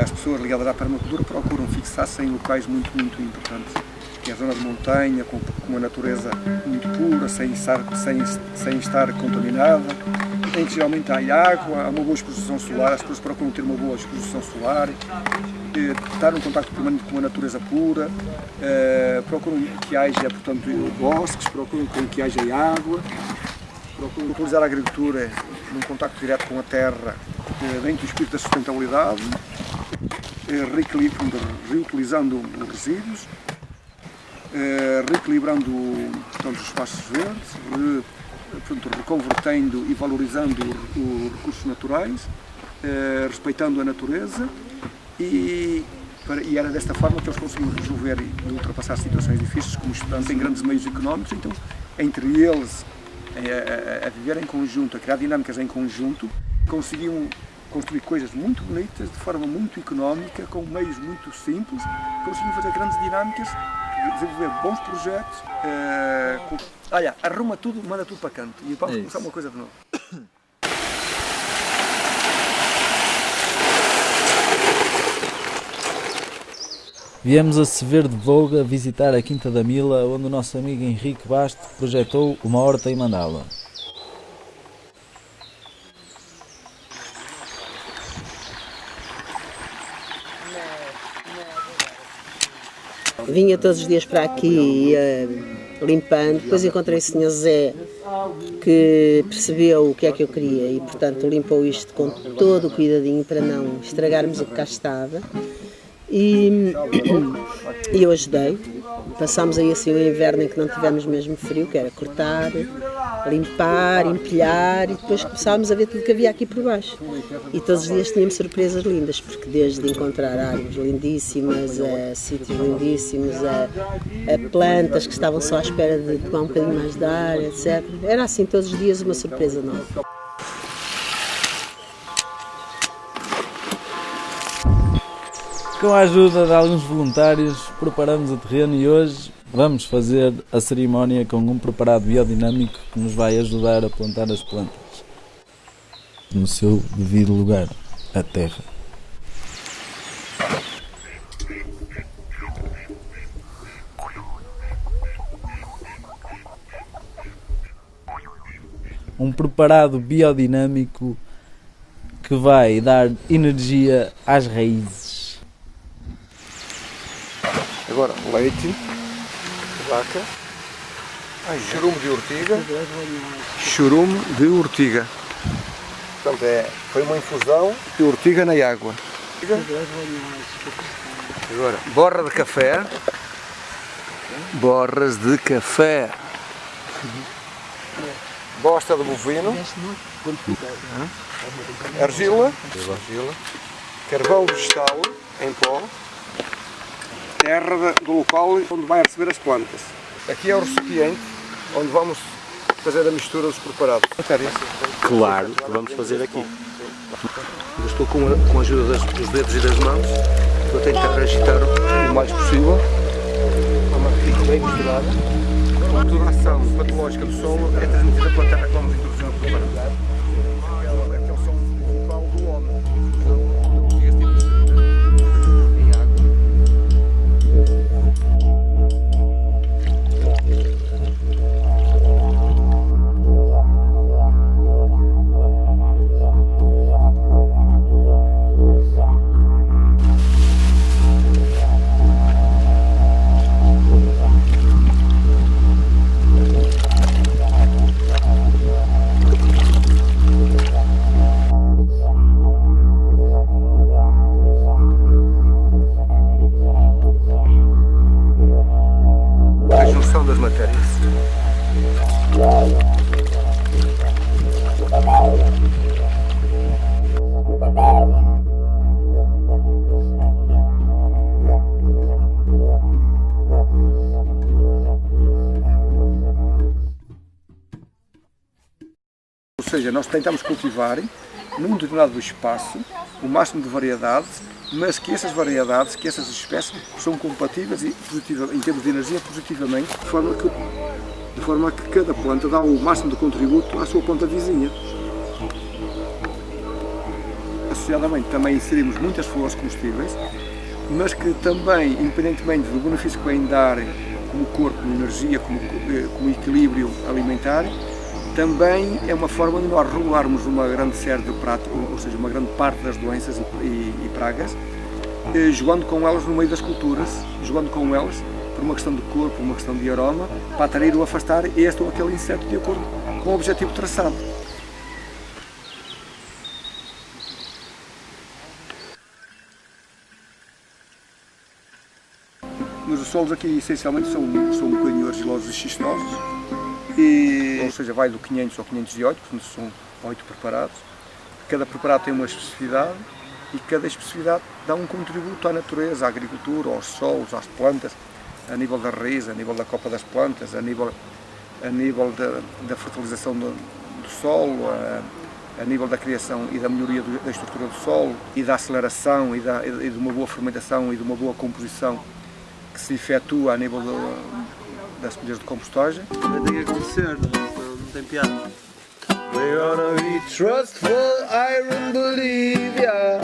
As pessoas ligadas à permacultura procuram fixar-se em locais muito, muito importantes, que é a zona de montanha, com, uma natureza muito pura, sem estar, sem, sem estar contaminada, em que geralmente há água, há uma boa exposição solar, as pessoas procuram ter uma boa exposição solar, eh, estar em contato permanente com a natureza pura, eh, procuram que haja, portanto, bosques, procuram que haja água, procuram utilizar a agricultura num contacto direto com a terra, eh, dentro do espírito da sustentabilidade, reutilizando os resíduos, reequilibrando portanto, os espaços verdes, portanto, reconvertendo e valorizando os recursos naturais, respeitando a natureza e, e era desta forma que eles conseguiam resolver e ultrapassar situações difíceis, como estudando em grandes meios económicos, então entre eles a, a, a viver em conjunto, a criar dinâmicas em conjunto, conseguiam construir coisas muito bonitas, de forma muito económica, com meios muito simples, conseguiam fazer grandes dinâmicas, desenvolver bons projetos. Uh, com... Olha, arruma tudo, manda tudo para canto e vamos é começar uma coisa de novo. Viemos a Severo de Voga visitar a Quinta da Mila, onde o nosso amigo Henrique Basto projetou uma horta em mandala. Vinha todos os dias para aqui ia limpando, depois encontrei o Sr. Zé que percebeu o que é que eu queria e portanto limpou isto com todo o cuidadinho para não estragarmos o que cá estava. E, e eu ajudei. Passámos aí assim o inverno em que não tivemos mesmo frio, que era cortar, limpar, empilhar e depois começámos a ver tudo que havia aqui por baixo. E todos os dias tínhamos surpresas lindas, porque desde encontrar árvores lindíssimas, a sítios lindíssimos, a, a plantas que estavam só à espera de tomar um bocadinho mais de ar, etc. Era assim todos os dias uma surpresa nova. Com a ajuda de alguns voluntários, preparamos o terreno e hoje vamos fazer a cerimónia com um preparado biodinâmico que nos vai ajudar a plantar as plantas no seu devido lugar, a terra. Um preparado biodinâmico que vai dar energia às raízes. Agora, leite de vaca, churume de urtiga, churume de urtiga. Portanto, é, foi uma infusão de urtiga na água. Agora, borra de café, borras de café, bosta de bovino, argila, argila. Carvão vegetal em pó, terra do local onde vai receber as plantas. Aqui é o recipiente onde vamos fazer a mistura dos preparados. Claro, vamos fazer aqui. Eu estou com a, com a ajuda das, dos dedos e das mãos, estou a tentar agitar o mais possível, fique bem misturada. Toda a ação patológica do solo é transmitida pela terra que seja, nós tentamos cultivar num determinado espaço o máximo de variedades, mas que essas variedades, que essas espécies são compatíveis e positiva, em termos de energia positivamente, de forma, que, de forma que cada planta dá o máximo de contributo à sua planta vizinha. Associadamente também inserimos muitas flores comestíveis, mas que também, independentemente do benefício que vêm dar como corpo, como energia, como, eh, como equilíbrio alimentar, também é uma forma de nós regularmos uma grande série de práticas, ou seja, uma grande parte das doenças e, e, e pragas, eh, jogando com elas no meio das culturas, jogando com elas por uma questão de corpo, uma questão de aroma, para atrair ou afastar este ou aquele inseto de acordo com o objetivo traçado. Mas os solos aqui essencialmente são, são um bocadinho argilosos e xistosos, e, ou seja, vai do 500 ao 508, portanto são oito preparados. Cada preparado tem uma especificidade e cada especificidade dá um contributo à natureza, à agricultura, aos solos, às plantas, a nível da raiz, a nível da copa das plantas, a nível, a nível da, da fertilização do, do solo, a, a, nível da criação e da melhoria do, da estrutura do solo e da aceleração e, da, e de uma boa fermentação e de uma boa composição que se efetua a nível do, das colheiras de compostagem. Vai ter que acontecer, não, não tem piada. We're gonna be trustful, iron believe ya.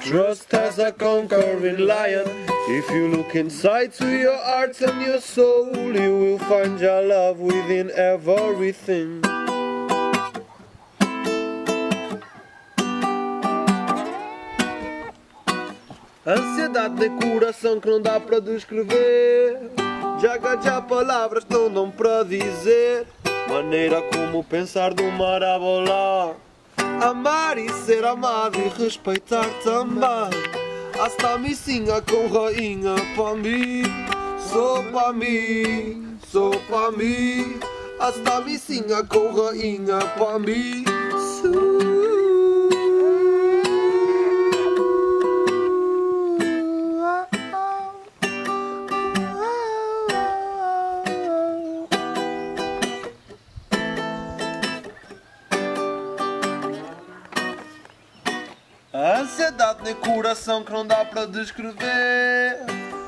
Trust as a conquering lion. If you look inside to your heart and your soul, you will find your love within everything. Ansiedade de coração que não dá para descrever. Já já palavras não dão para dizer. Maneira como pensar do mar. Amar e ser amado e respeitar também. Hasta mi singa com rainha para mim. Sou para mim, sou para mim. Hasta mi singa com rainha para mim. A ansiedade nem coração que não dá para descrever.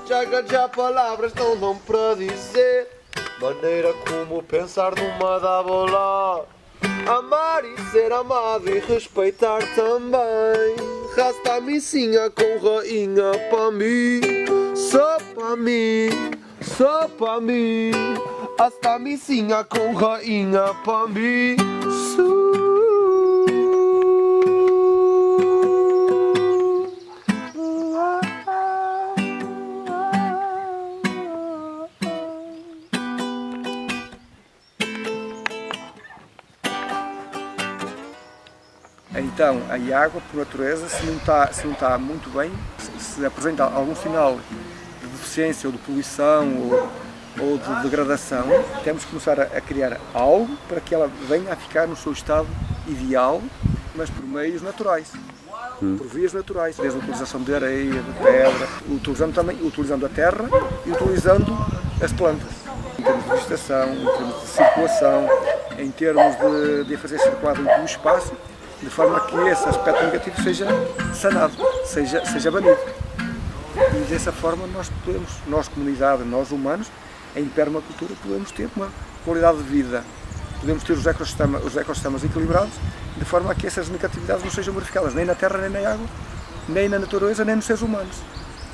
Já já palavras não dão para dizer. Maneira como pensar numa dá bola. Amar e ser amado e respeitar também. Rasta micinha com rainha para mim. Só para mim, só para mim. Hasta micinha com rainha para mim. Então, a água, por natureza, se não está, se não está muito bem, se, se apresenta algum sinal de deficiência ou de poluição ou, ou de degradação, temos que começar a, a, criar algo para que ela venha a ficar no seu estado ideal, mas por meios naturais. Hum. Por vias naturais, desde a utilização de areia, de pedra, utilizando também utilizando a terra e utilizando as plantas. Em termos de vegetação, em termos de circulação, em termos de, de fazer circular o espaço, de forma que esse aspecto negativo seja sanado, seja, seja banido. E dessa forma nós podemos, nós comunidade, nós humanos, em permacultura podemos ter uma qualidade de vida, podemos ter os ecossistemas, os ecossistemas equilibrados, de forma que essas negatividades não sejam verificadas nem na terra, nem na água, nem na natureza, nem nos seres humanos.